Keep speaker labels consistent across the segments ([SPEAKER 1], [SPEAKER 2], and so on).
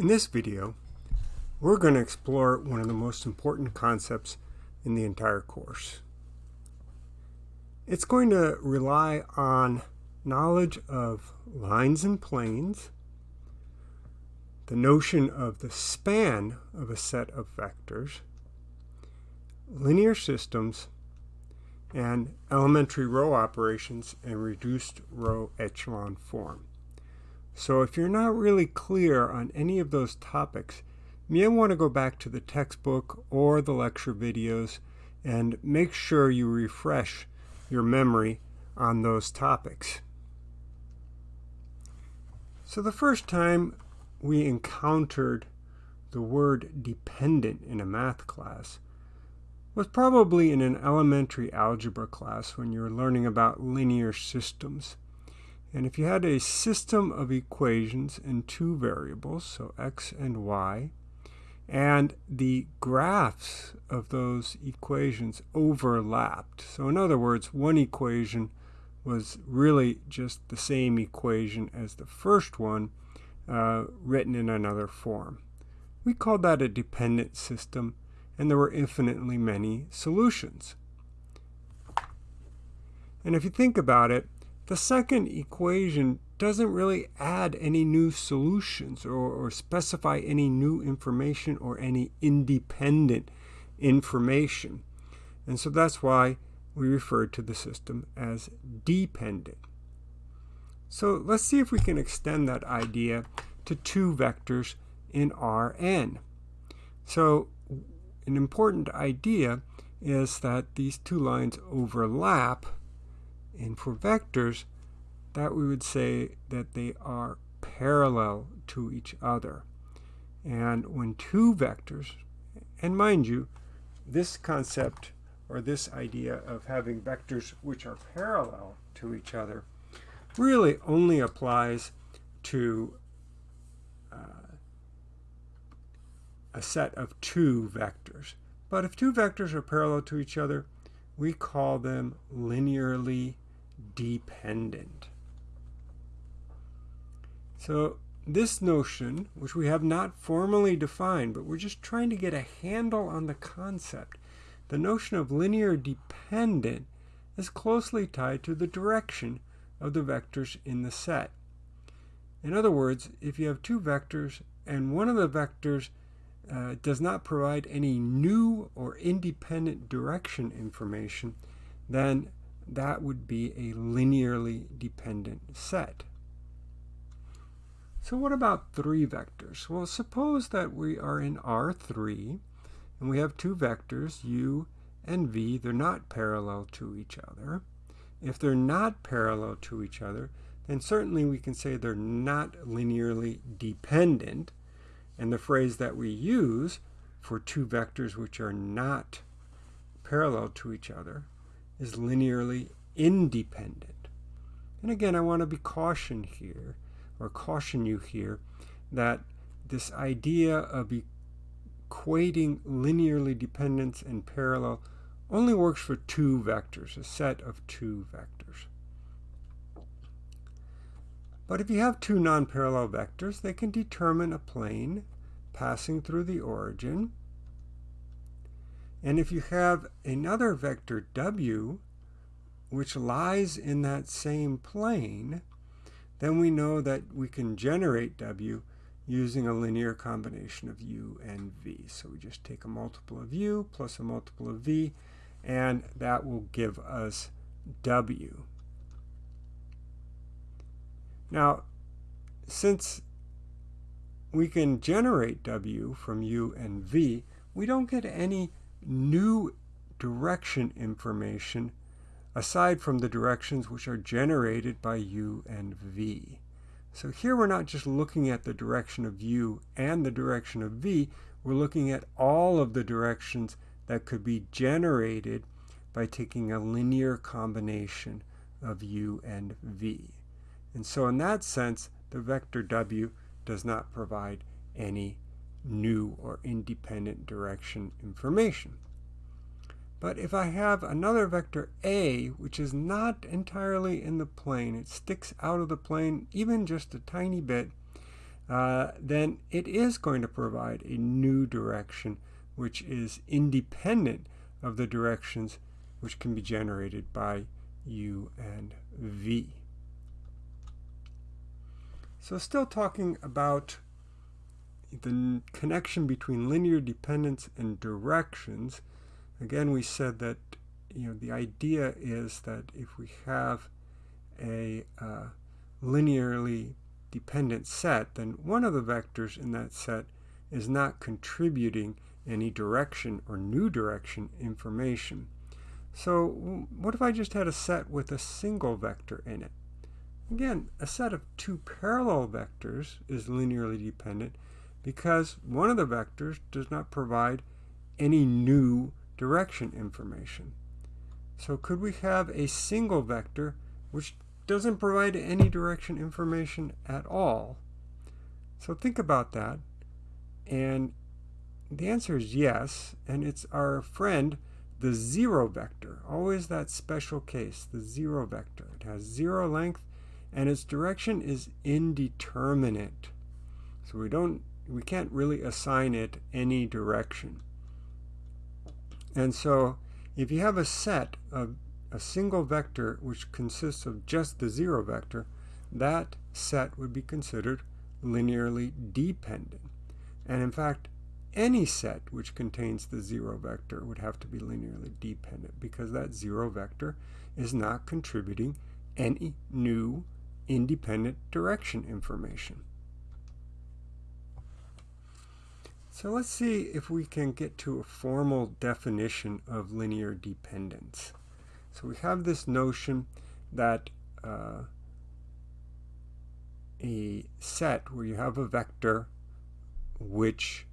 [SPEAKER 1] In this video, we're going to explore one of the most important concepts in the entire course. It's going to rely on knowledge of lines and planes, the notion of the span of a set of vectors, linear systems, and elementary row operations in reduced row echelon form. So if you're not really clear on any of those topics, you may want to go back to the textbook or the lecture videos and make sure you refresh your memory on those topics. So the first time we encountered the word dependent in a math class was probably in an elementary algebra class when you were learning about linear systems. And if you had a system of equations in two variables, so x and y, and the graphs of those equations overlapped. So in other words, one equation was really just the same equation as the first one uh, written in another form. We called that a dependent system, and there were infinitely many solutions. And if you think about it, the second equation doesn't really add any new solutions or, or, specify any new information or any independent information. And so that's why we refer to the system as dependent. So let's see if we can extend that idea to two vectors in Rn. So an important idea is that these two lines overlap and for vectors, that we would say that they are parallel to each other. And when two vectors, and mind you, this concept or this idea of having vectors which are parallel to each other really only applies to uh, a set of two vectors. But if two vectors are parallel to each other, we call them linearly dependent. So this notion, which we have not formally defined, but we're just trying to get a handle on the concept, the notion of linear dependent is closely tied to the direction of the vectors in the set. In other words, if you have two vectors and one of the vectors uh, does not provide any new or independent direction information, then that would be a linearly dependent set. So what about three vectors? Well, suppose that we are in R3 and we have two vectors, u and v. They're not parallel to each other. If they're not parallel to each other, then certainly we can say they're not linearly dependent. And the phrase that we use for two vectors which are not parallel to each other is linearly independent. And again, I want to be cautioned here, or caution you here, that this idea of equating linearly dependence and parallel only works for two vectors, a set of two vectors. But if you have two non-parallel vectors, they can determine a plane passing through the origin. And if you have another vector w, which lies in that same plane, then we know that we can generate w using a linear combination of u and v. So we just take a multiple of u plus a multiple of v, and that will give us w. Now, since we can generate w from u and v, we don't get any new direction information aside from the directions which are generated by u and v. So here we're not just looking at the direction of u and the direction of v, we're looking at all of the directions that could be generated by taking a linear combination of u and v. And so in that sense, the vector w does not provide any new or independent direction information. But if I have another vector a, which is not entirely in the plane, it sticks out of the plane even just a tiny bit, uh, then it is going to provide a new direction which is independent of the directions which can be generated by u and v. So still talking about the connection between linear dependence and directions, again we said that you know the idea is that if we have a uh, linearly dependent set, then one of the vectors in that set is not contributing any direction or new direction information. So what if I just had a set with a single vector in it? Again, a set of two parallel vectors is linearly dependent because one of the vectors does not provide any new direction information. So could we have a single vector which doesn't provide any direction information at all? So think about that. And the answer is yes, and it's our friend, the zero vector. Always that special case, the zero vector. It has zero length, and its direction is indeterminate. So we don't, we can't really assign it any direction. And so if you have a set of a single vector which consists of just the zero vector, that set would be considered linearly dependent. And in fact, any set which contains the zero vector would have to be linearly dependent because that zero vector is not contributing any new independent direction information. So let's see if we can get to a formal definition of linear dependence. So we have this notion that uh, a set where you have a vector which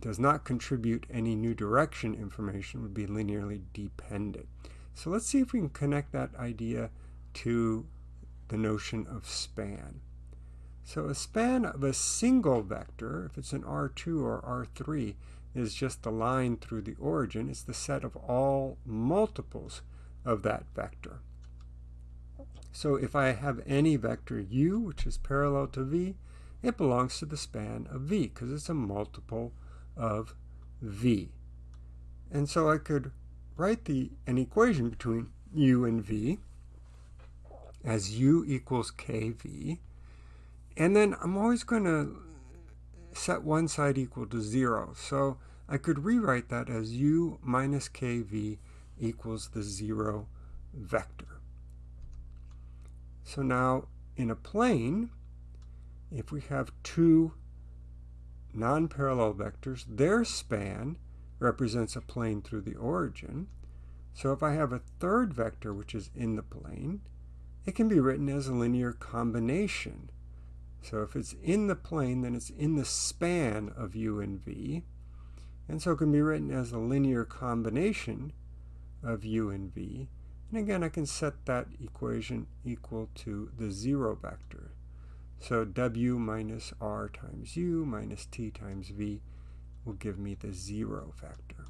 [SPEAKER 1] does not contribute any new direction information would be linearly dependent. So let's see if we can connect that idea to the notion of span. So a span of a single vector, if it's an R2 or R3, is just the line through the origin. It's the set of all multiples of that vector. So if I have any vector u, which is parallel to v, it belongs to the span of v because it's a multiple of v. And so I could write the an equation between u and v as u equals kv, and then I'm always going to set one side equal to 0. So I could rewrite that as u minus kv equals the 0 vector. So now in a plane, if we have two non-parallel vectors, their span represents a plane through the origin. So if I have a third vector which is in the plane, it can be written as a linear combination so if it's in the plane, then it's in the span of u and v. And so it can be written as a linear combination of u and v. And again, I can set that equation equal to the zero vector. So w minus r times u minus t times v will give me the zero vector.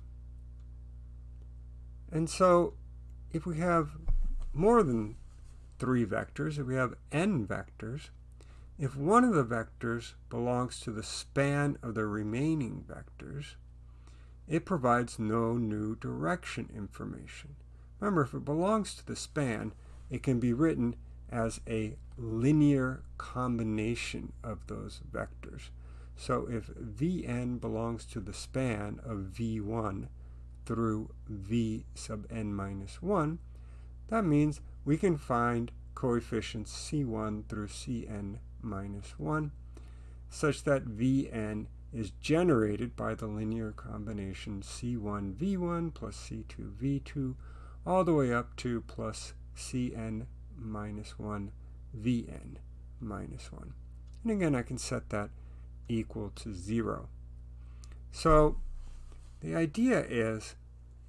[SPEAKER 1] And so if we have more than three vectors, if we have n vectors, if one of the vectors belongs to the span of the remaining vectors, it provides no new direction information. Remember, if it belongs to the span, it can be written as a linear combination of those vectors. So if Vn belongs to the span of V1 through V sub n minus 1, that means we can find coefficients C1 through Cn minus 1, such that Vn is generated by the linear combination C1V1 plus C2V2 all the way up to plus Cn minus 1 Vn minus 1. And again, I can set that equal to 0. So the idea is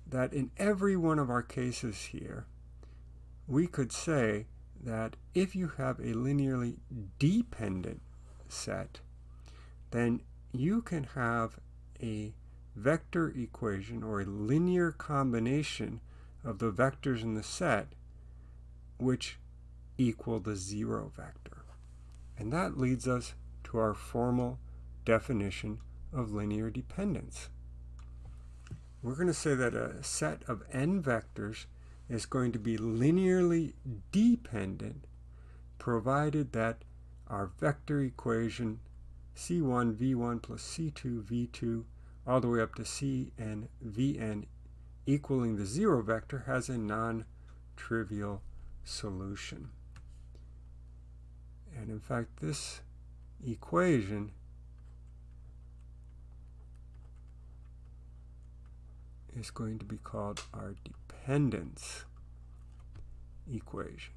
[SPEAKER 1] that in every one of our cases here, we could say that if you have a linearly dependent set, then you can have a vector equation or a linear combination of the vectors in the set which equal the zero vector. And that leads us to our formal definition of linear dependence. We're going to say that a set of n vectors is going to be linearly dependent provided that our vector equation c1 v1 plus c2 v2 all the way up to cn vn equaling the zero vector has a non-trivial solution. And in fact, this equation is going to be called our dependence equation.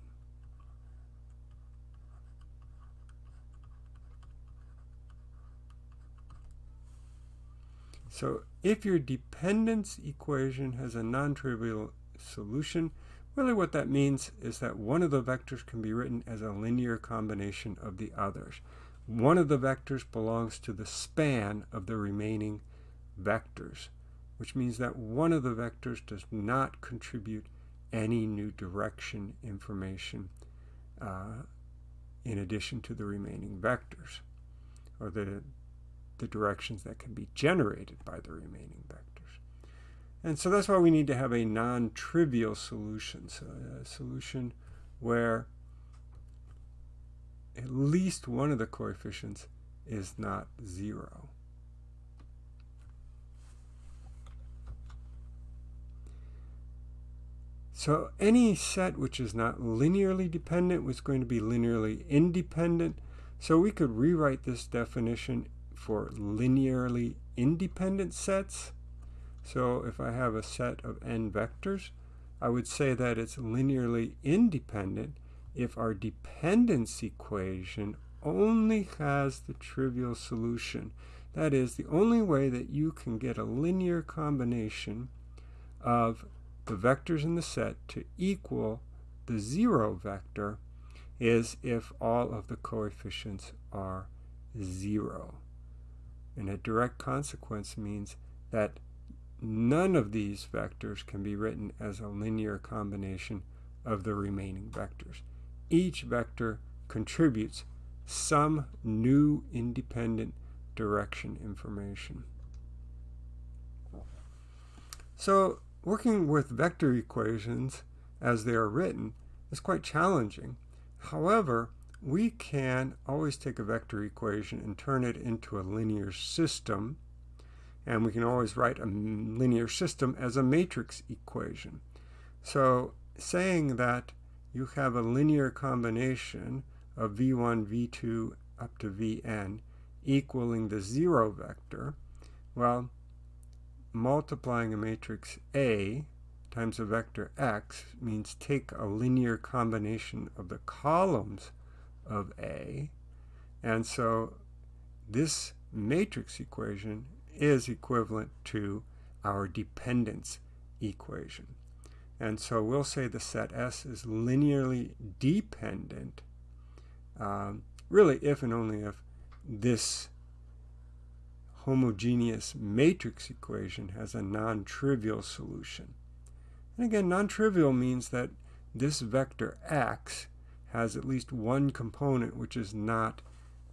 [SPEAKER 1] So if your dependence equation has a non-trivial solution, really what that means is that one of the vectors can be written as a linear combination of the others. One of the vectors belongs to the span of the remaining vectors, which means that one of the vectors does not contribute any new direction information uh, in addition to the remaining vectors, or the the directions that can be generated by the remaining vectors. And so that's why we need to have a non-trivial solution, so a solution where at least one of the coefficients is not zero. So any set which is not linearly dependent was going to be linearly independent. So we could rewrite this definition for linearly independent sets. So if I have a set of n vectors, I would say that it's linearly independent if our dependence equation only has the trivial solution. That is, the only way that you can get a linear combination of the vectors in the set to equal the zero vector is if all of the coefficients are zero. And a direct consequence means that none of these vectors can be written as a linear combination of the remaining vectors. Each vector contributes some new independent direction information. So working with vector equations as they are written is quite challenging. However, we can always take a vector equation and turn it into a linear system. And we can always write a linear system as a matrix equation. So saying that you have a linear combination of v1, v2 up to vn equaling the zero vector, well, multiplying a matrix A times a vector x means take a linear combination of the columns of A. And so this matrix equation is equivalent to our dependence equation. And so we'll say the set S is linearly dependent, um, really if and only if this homogeneous matrix equation has a non-trivial solution. And again, non-trivial means that this vector x has at least one component which is not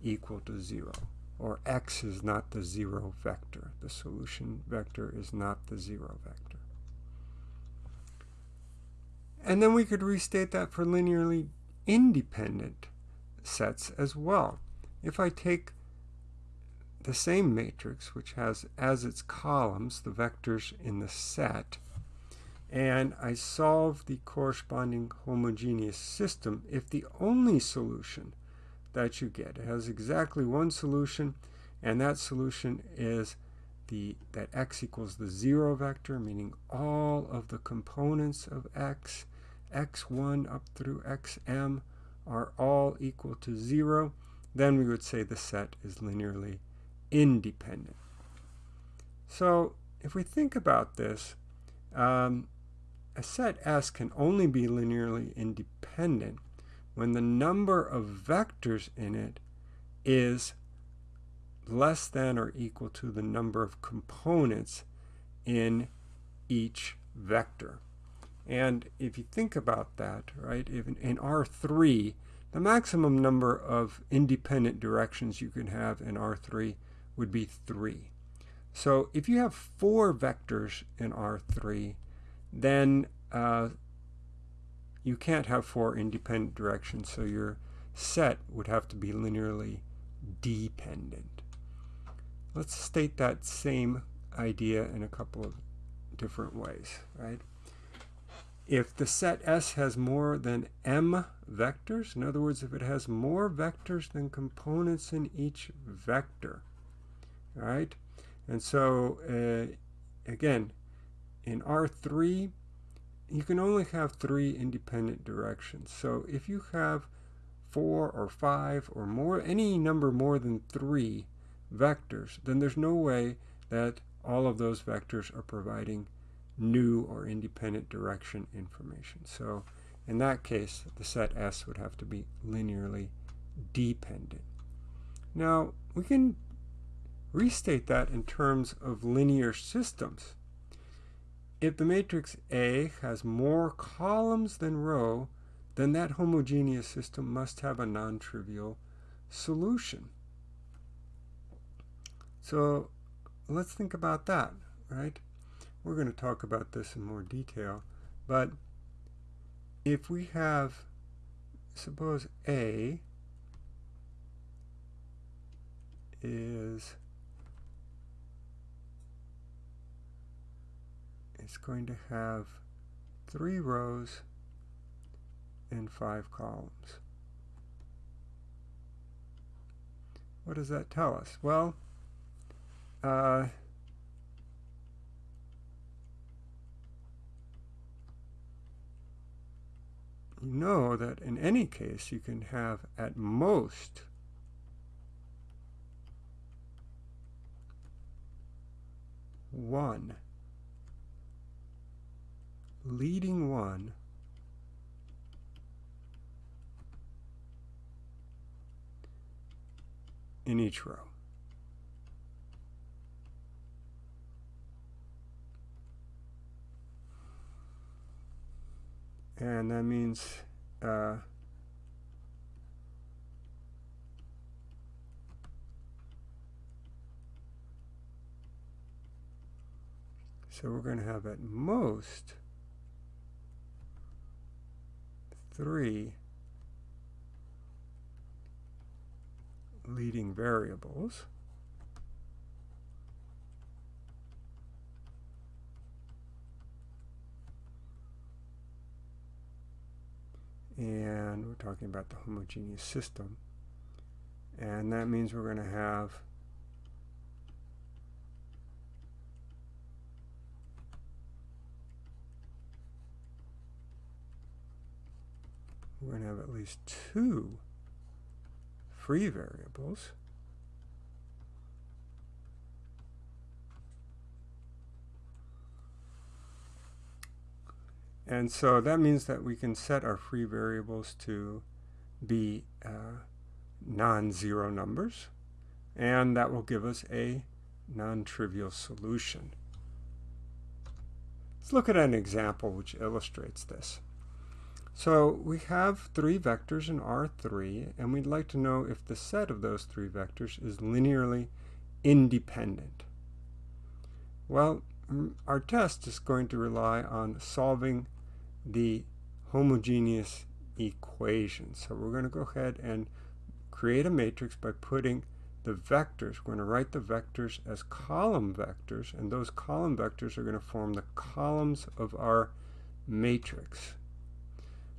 [SPEAKER 1] equal to 0, or x is not the 0 vector. The solution vector is not the 0 vector. And then we could restate that for linearly independent sets as well. If I take the same matrix, which has as its columns the vectors in the set, and I solve the corresponding homogeneous system if the only solution that you get has exactly one solution and that solution is the that x equals the zero vector meaning all of the components of x x1 up through xm are all equal to zero then we would say the set is linearly independent so if we think about this um, a set S can only be linearly independent when the number of vectors in it is less than or equal to the number of components in each vector. And if you think about that, right, in, in R3, the maximum number of independent directions you can have in R3 would be 3. So if you have four vectors in R3, then uh, you can't have four independent directions, so your set would have to be linearly dependent. Let's state that same idea in a couple of different ways, right? If the set S has more than m vectors, in other words, if it has more vectors than components in each vector, right? And so, uh, again, in R3, you can only have three independent directions. So if you have four or five or more, any number more than three vectors, then there's no way that all of those vectors are providing new or independent direction information. So in that case, the set S would have to be linearly dependent. Now, we can restate that in terms of linear systems. If the matrix A has more columns than row, then that homogeneous system must have a non-trivial solution. So let's think about that, right? We're going to talk about this in more detail, but if we have, suppose A is it's going to have three rows and five columns. What does that tell us? Well, uh, you know that in any case you can have at most one leading one in each row. And that means uh, so we're going to have at most three leading variables. And we're talking about the homogeneous system. And that means we're going to have we're going to have at least two free variables. And so that means that we can set our free variables to be uh, non-zero numbers, and that will give us a non-trivial solution. Let's look at an example which illustrates this. So we have three vectors in R3, and we'd like to know if the set of those three vectors is linearly independent. Well, mm, our test is going to rely on solving the homogeneous equation. So we're going to go ahead and create a matrix by putting the vectors. We're going to write the vectors as column vectors, and those column vectors are going to form the columns of our matrix.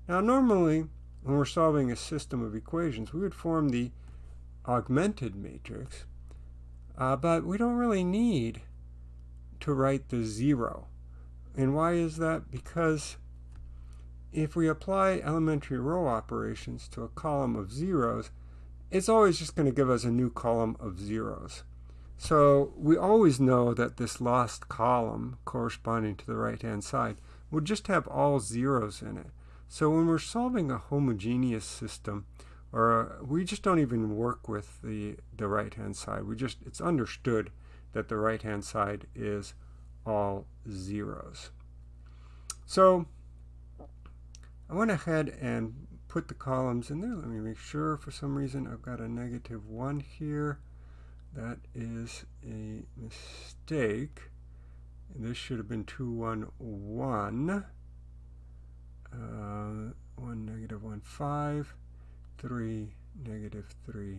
[SPEAKER 1] Now normally, when we're solving a system of equations, we would form the augmented matrix, uh, but we don't really need to write the zero. And why is that? Because if we apply elementary row operations to a column of zeros, it's always just going to give us a new column of zeros. So we always know that this lost column corresponding to the right-hand side would just have all zeros in it. So when we're solving a homogeneous system, or a, we just don't even work with the, the right-hand side. We just, it's understood that the right-hand side is all zeros. So I went ahead and put the columns in there. Let me make sure for some reason I've got a negative 1 here. That is a mistake. This should have been 2, 1, 1. Uh, 1, negative 1, 5. 3, negative 3,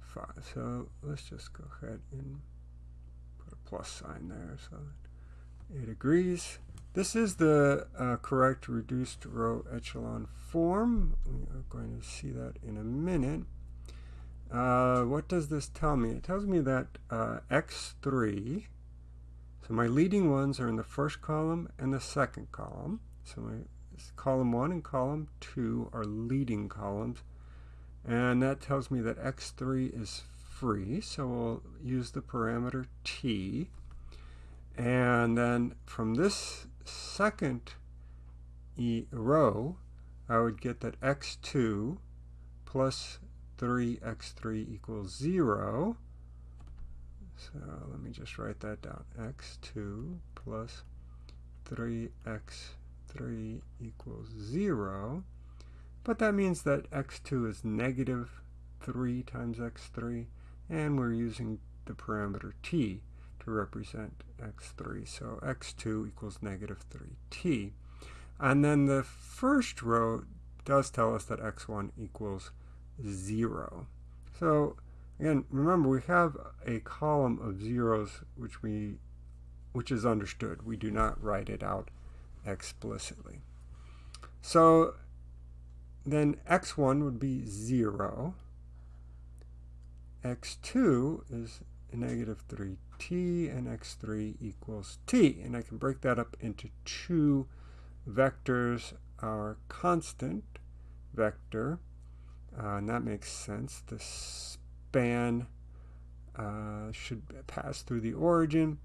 [SPEAKER 1] 5. So let's just go ahead and put a plus sign there so it agrees. This is the uh, correct reduced row echelon form. We are going to see that in a minute. Uh, what does this tell me? It tells me that uh, x3, so my leading ones are in the first column and the second column. So my column 1 and column 2 are leading columns. And that tells me that x3 is free, so we'll use the parameter t. And then from this second e row, I would get that x2 plus 3x3 equals 0. So let me just write that down. x2 plus 3x3 equals 0. But that means that x2 is negative 3 times x3, and we're using the parameter t to represent x3. So x2 equals negative 3t. And then the first row does tell us that x1 equals 0. So again, remember we have a column of zeros which we which is understood. We do not write it out explicitly. So then x1 would be 0. x2 is negative 3t, and x3 equals t. And I can break that up into two vectors. Our constant vector, uh, and that makes sense. The span uh, should pass through the origin,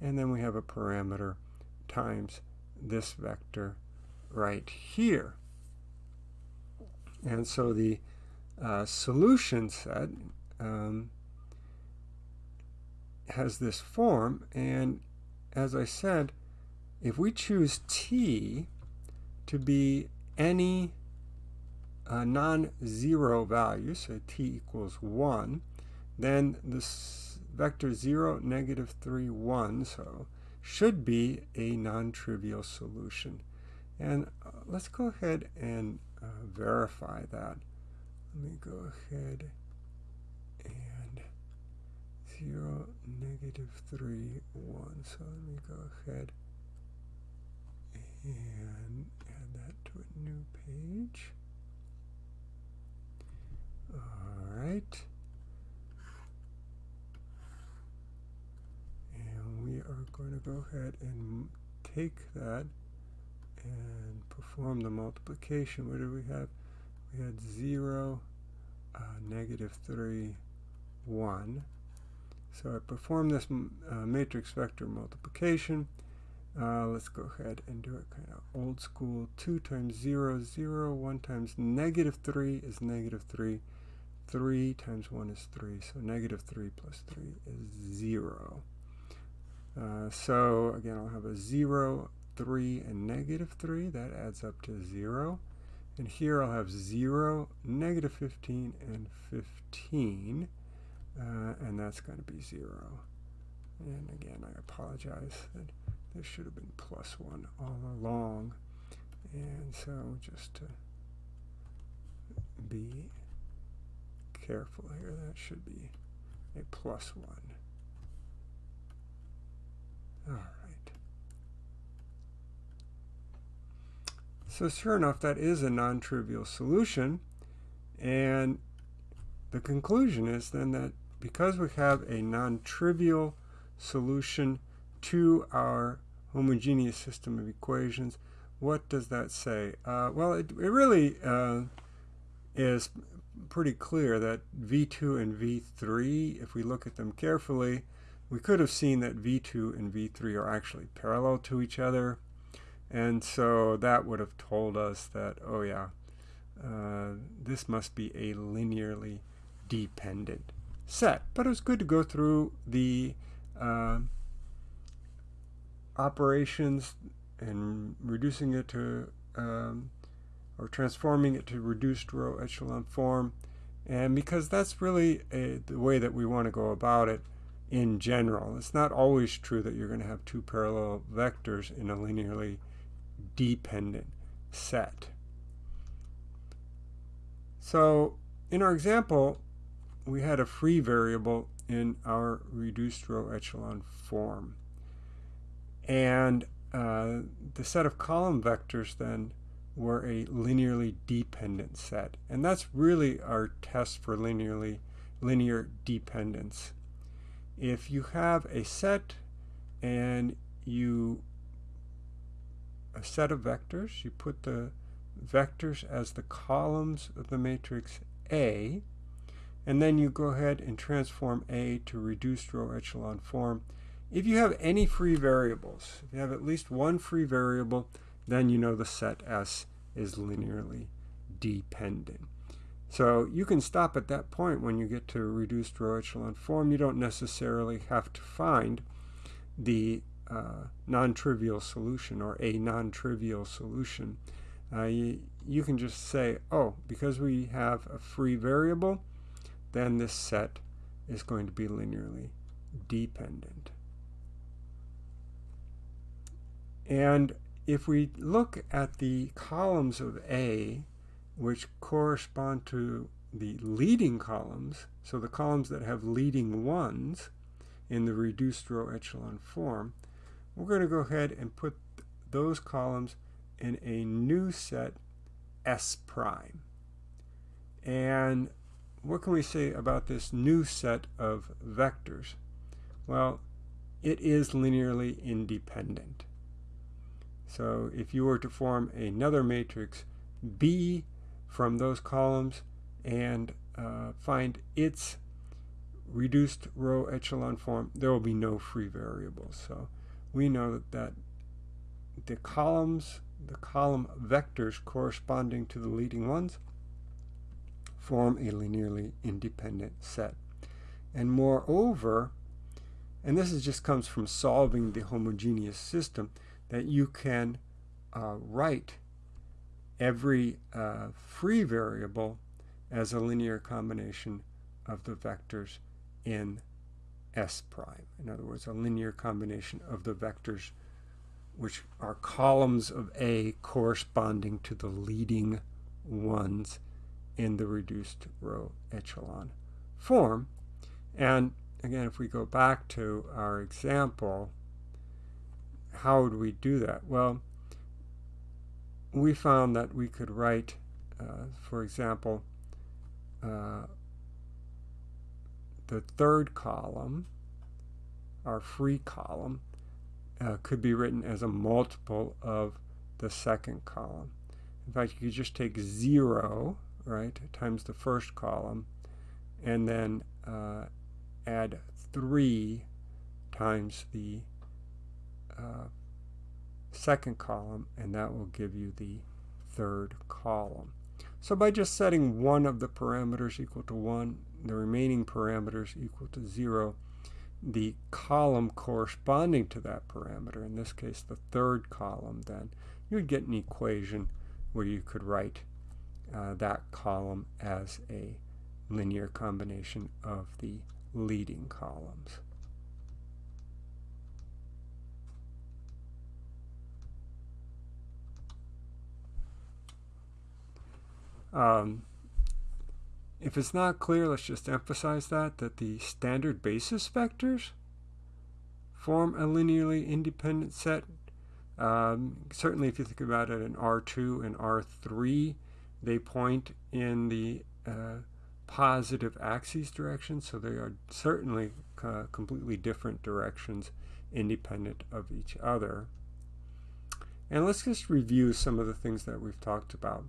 [SPEAKER 1] and then we have a parameter times this vector right here. And so the uh, solution set um, has this form, and as I said, if we choose t to be any uh, non-zero value, so t equals 1, then this vector 0, negative 3, 1, so should be a non-trivial solution. And uh, let's go ahead and uh, verify that. Let me go ahead and 0, negative 3, 1. So let me go ahead and add that to a new page. All right. We are going to go ahead and take that and perform the multiplication. What do we have? We had 0, uh, negative 3, 1. So I perform this uh, matrix vector multiplication. Uh, let's go ahead and do it kind of old school. 2 times 0, 0. 1 times negative 3 is negative 3. 3 times 1 is 3. So negative 3 plus 3 is 0. Uh, so again, I'll have a 0, 3, and negative 3. That adds up to 0. And here I'll have 0, negative 15, and 15. Uh, and that's going to be 0. And again, I apologize that this should have been plus 1 all along. And so just to be careful here, that should be a plus 1. All right. So sure enough, that is a non-trivial solution. And the conclusion is then that because we have a non-trivial solution to our homogeneous system of equations, what does that say? Uh, well, it, it really uh, is pretty clear that V2 and V3, if we look at them carefully, we could have seen that V2 and V3 are actually parallel to each other. And so that would have told us that, oh yeah, uh, this must be a linearly dependent set. But it was good to go through the uh, operations and reducing it to um, or transforming it to reduced row echelon form. And because that's really a, the way that we want to go about it in general. It's not always true that you're going to have two parallel vectors in a linearly dependent set. So in our example, we had a free variable in our reduced row echelon form. And uh, the set of column vectors then were a linearly dependent set. And that's really our test for linearly linear dependence. If you have a set and you a set of vectors, you put the vectors as the columns of the matrix A, and then you go ahead and transform A to reduced row echelon form. If you have any free variables, if you have at least one free variable, then you know the set S is linearly dependent. So you can stop at that point when you get to reduced row echelon form. You don't necessarily have to find the uh, non-trivial solution or a non-trivial solution. Uh, you, you can just say, oh, because we have a free variable, then this set is going to be linearly dependent. And if we look at the columns of A, which correspond to the leading columns, so the columns that have leading ones in the reduced row echelon form, we're going to go ahead and put those columns in a new set S prime. And what can we say about this new set of vectors? Well, it is linearly independent. So if you were to form another matrix B from those columns and uh, find its reduced row echelon form, there will be no free variables. So we know that the columns, the column vectors corresponding to the leading ones form a linearly independent set. And moreover, and this is just comes from solving the homogeneous system, that you can uh, write every uh, free variable as a linear combination of the vectors in S prime. In other words, a linear combination of the vectors which are columns of A corresponding to the leading ones in the reduced row echelon form. And again, if we go back to our example, how would we do that? Well, we found that we could write, uh, for example, uh, the third column, our free column, uh, could be written as a multiple of the second column. In fact, you could just take 0, right, times the first column, and then uh, add 3 times the uh, second column, and that will give you the third column. So by just setting one of the parameters equal to 1, the remaining parameters equal to 0, the column corresponding to that parameter, in this case the third column then, you would get an equation where you could write uh, that column as a linear combination of the leading columns. Um, if it's not clear, let's just emphasize that, that the standard basis vectors form a linearly independent set. Um, certainly if you think about it in R2 and R3, they point in the uh, positive axis direction, so they are certainly uh, completely different directions independent of each other. And let's just review some of the things that we've talked about.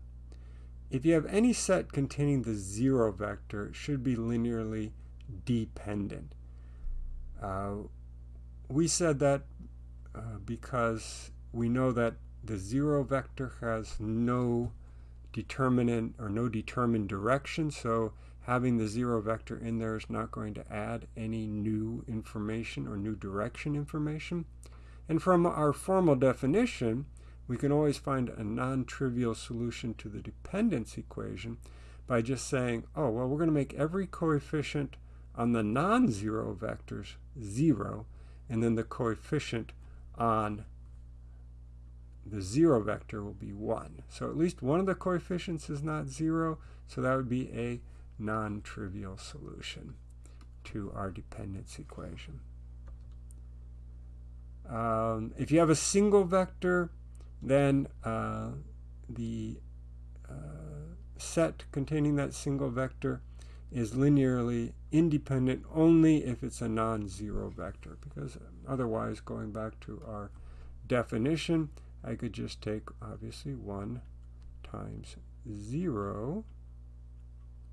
[SPEAKER 1] If you have any set containing the zero vector, it should be linearly dependent. Uh, we said that uh, because we know that the zero vector has no determinant or no determined direction, so having the zero vector in there is not going to add any new information or new direction information. And from our formal definition, we can always find a non-trivial solution to the dependence equation by just saying, oh, well, we're going to make every coefficient on the non-zero vectors 0, and then the coefficient on the 0 vector will be 1. So at least one of the coefficients is not 0, so that would be a non-trivial solution to our dependence equation. Um, if you have a single vector, then uh, the uh, set containing that single vector is linearly independent only if it's a non-zero vector because otherwise going back to our definition I could just take obviously 1 times 0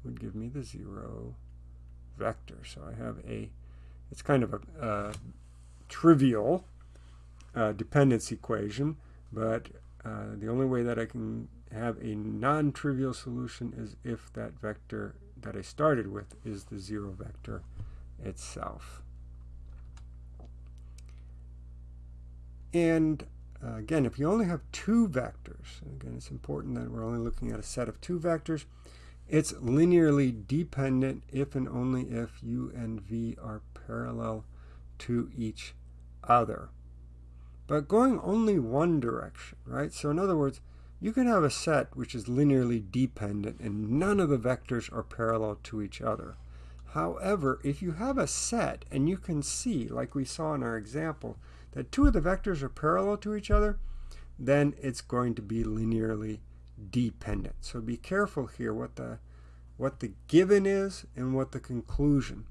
[SPEAKER 1] would give me the 0 vector. So I have a it's kind of a, a trivial uh, dependence equation but uh, the only way that I can have a non-trivial solution is if that vector that I started with is the zero vector itself. And uh, again, if you only have two vectors, again, it's important that we're only looking at a set of two vectors, it's linearly dependent if and only if u and v are parallel to each other. But going only one direction, right? So in other words, you can have a set which is linearly dependent and none of the vectors are parallel to each other. However, if you have a set and you can see, like we saw in our example, that two of the vectors are parallel to each other, then it's going to be linearly dependent. So be careful here what the, what the given is and what the conclusion.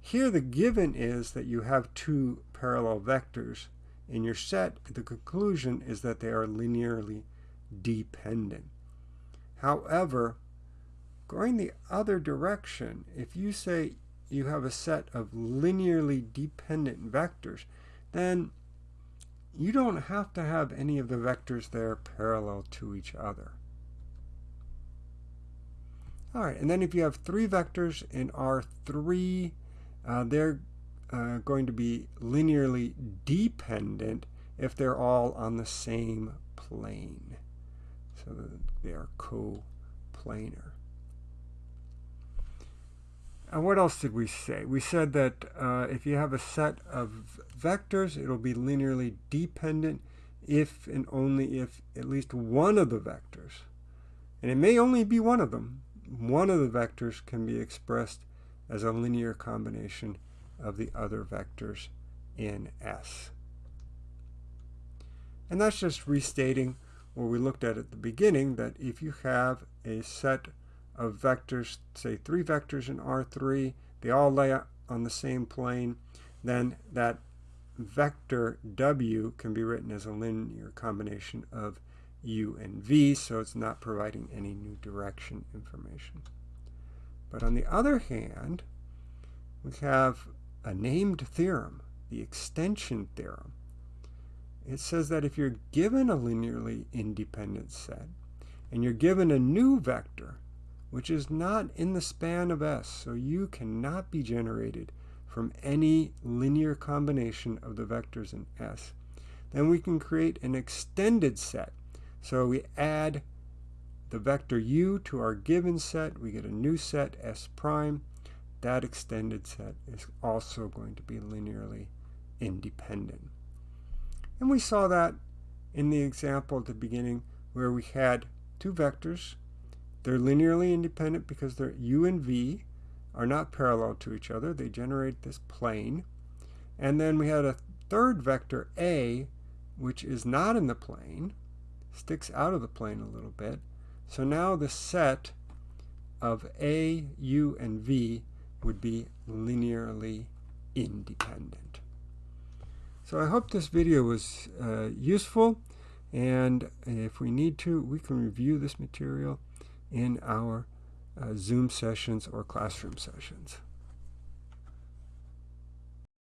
[SPEAKER 1] Here the given is that you have two parallel vectors in your set. The conclusion is that they are linearly dependent. However, going the other direction, if you say you have a set of linearly dependent vectors, then you don't have to have any of the vectors there parallel to each other. All right, and then if you have three vectors in R3, uh, they're uh, going to be linearly dependent if they're all on the same plane so they are coplanar. And what else did we say? We said that uh, if you have a set of vectors, it'll be linearly dependent if and only if at least one of the vectors, and it may only be one of them, one of the vectors can be expressed as a linear combination of the other vectors in S. And that's just restating what we looked at at the beginning, that if you have a set of vectors, say three vectors in R3, they all lay on the same plane, then that vector W can be written as a linear combination of U and V, so it's not providing any new direction information. But on the other hand, we have a named theorem, the extension theorem, it says that if you're given a linearly independent set and you're given a new vector, which is not in the span of S, so U cannot be generated from any linear combination of the vectors in S, then we can create an extended set. So we add the vector u to our given set, we get a new set S prime. That extended set is also going to be linearly independent. And we saw that in the example at the beginning where we had two vectors. They're linearly independent because their u and v are not parallel to each other. They generate this plane. And then we had a third vector a, which is not in the plane, sticks out of the plane a little bit. So now the set of a, u, and v would be linearly independent. So I hope this video was uh, useful and if we need to we can review this material in our uh, Zoom sessions or classroom sessions.